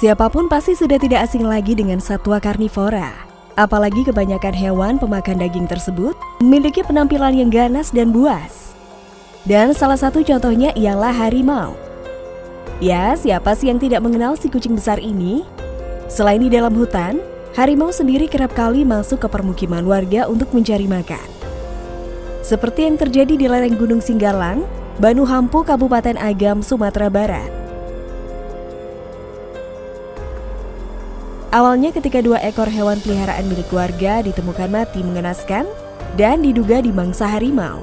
Siapa pun pasti sudah tidak asing lagi dengan satwa karnivora. Apalagi kebanyakan hewan pemakan daging tersebut memiliki penampilan yang ganas dan buas. Dan salah satu contohnya ialah harimau. Ya, siapa sih yang tidak mengenal si kucing besar ini? Selain di dalam hutan, harimau sendiri kerap kali masuk ke permukiman warga untuk mencari makan. Seperti yang terjadi di lereng Gunung Singgalang, Banu Hampu, Kabupaten Agam, Sumatera Barat. Awalnya ketika dua ekor hewan peliharaan milik warga ditemukan mati mengenaskan dan diduga dimangsa harimau.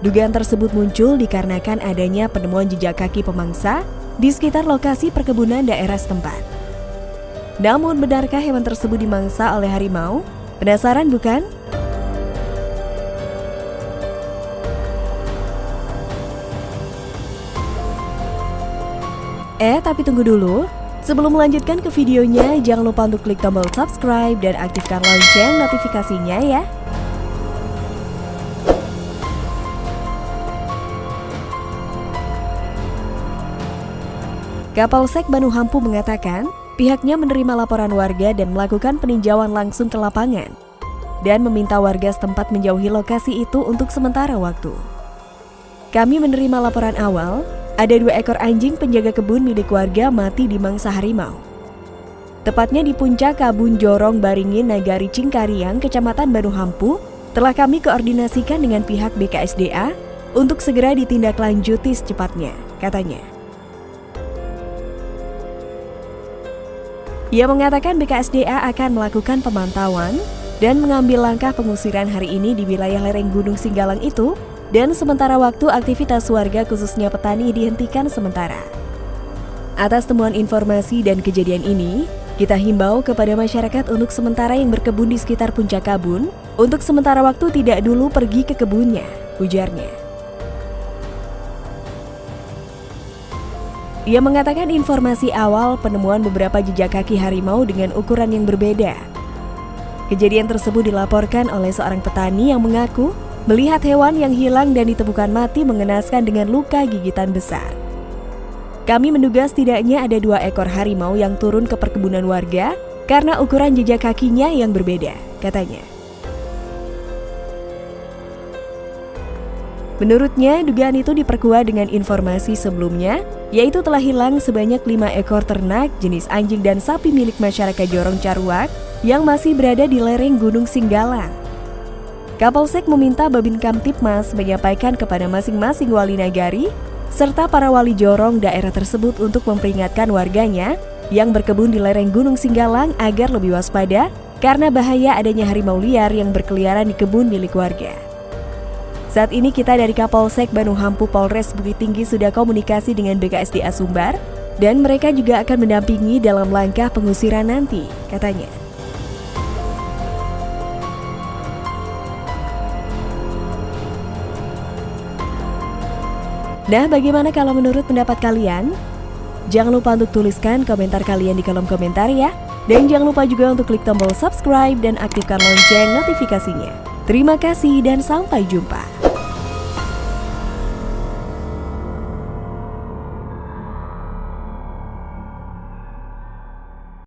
Dugaan tersebut muncul dikarenakan adanya penemuan jejak kaki pemangsa di sekitar lokasi perkebunan daerah setempat. Namun benarkah hewan tersebut dimangsa oleh harimau? Penasaran bukan? Eh, tapi tunggu dulu. Sebelum melanjutkan ke videonya, jangan lupa untuk klik tombol subscribe dan aktifkan lonceng notifikasinya ya. Kapolsek Banu Hampu mengatakan, pihaknya menerima laporan warga dan melakukan peninjauan langsung ke lapangan dan meminta warga setempat menjauhi lokasi itu untuk sementara waktu. Kami menerima laporan awal ada dua ekor anjing penjaga kebun milik warga mati di mangsa harimau. Tepatnya di puncak Kabun Jorong Baringin Nagari Cingkariang, Kecamatan Baru Hampu, telah kami koordinasikan dengan pihak BKSDA untuk segera ditindaklanjuti secepatnya, katanya. Ia mengatakan BKSDA akan melakukan pemantauan dan mengambil langkah pengusiran hari ini di wilayah lereng Gunung Singgalang itu dan sementara waktu aktivitas warga khususnya petani dihentikan sementara. Atas temuan informasi dan kejadian ini, kita himbau kepada masyarakat untuk sementara yang berkebun di sekitar puncak kabun, untuk sementara waktu tidak dulu pergi ke kebunnya, ujarnya. Ia mengatakan informasi awal penemuan beberapa jejak kaki harimau dengan ukuran yang berbeda. Kejadian tersebut dilaporkan oleh seorang petani yang mengaku Melihat hewan yang hilang dan ditemukan mati mengenaskan dengan luka gigitan besar. Kami menduga setidaknya ada dua ekor harimau yang turun ke perkebunan warga karena ukuran jejak kakinya yang berbeda, katanya. Menurutnya, dugaan itu diperkuat dengan informasi sebelumnya, yaitu telah hilang sebanyak lima ekor ternak jenis anjing dan sapi milik masyarakat Jorong Caruak yang masih berada di lereng Gunung Singgalang. Kapolsek meminta Babin Kamtipmas menyampaikan kepada masing-masing wali nagari serta para wali jorong daerah tersebut untuk memperingatkan warganya yang berkebun di lereng Gunung Singgalang agar lebih waspada karena bahaya adanya harimau liar yang berkeliaran di kebun milik warga. Saat ini kita dari Kapolsek Bandung Hampu Polres Bukit Tinggi sudah komunikasi dengan BKSDA Sumbar dan mereka juga akan mendampingi dalam langkah pengusiran nanti, katanya. Nah, bagaimana kalau menurut pendapat kalian? Jangan lupa untuk tuliskan komentar kalian di kolom komentar ya. Dan jangan lupa juga untuk klik tombol subscribe dan aktifkan lonceng notifikasinya. Terima kasih dan sampai jumpa.